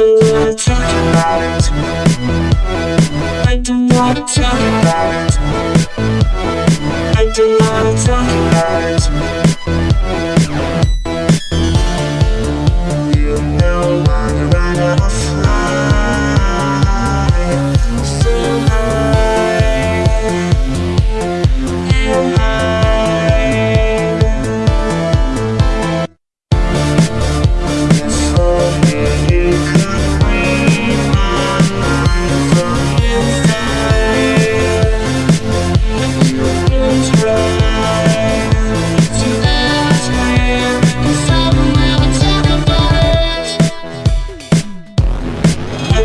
do not about it. I do not talk about it.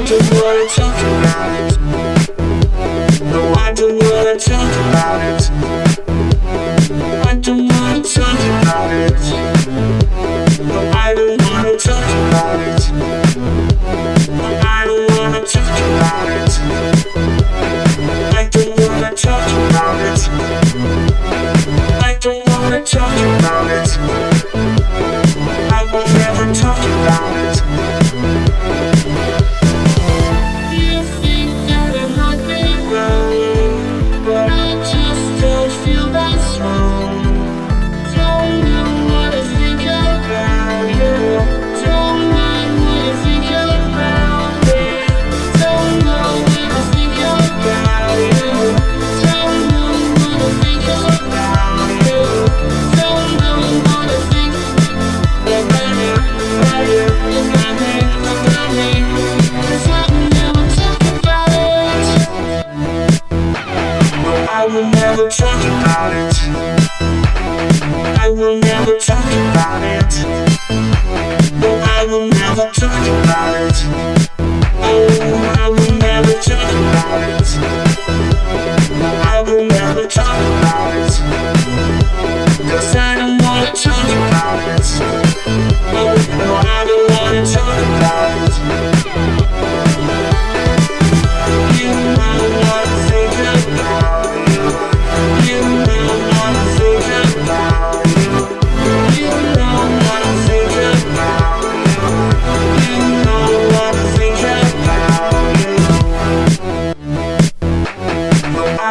just wanna talk about it. No, I don't wanna talk about it.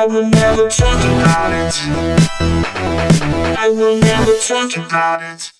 I will never talk about it. I will never talk about it.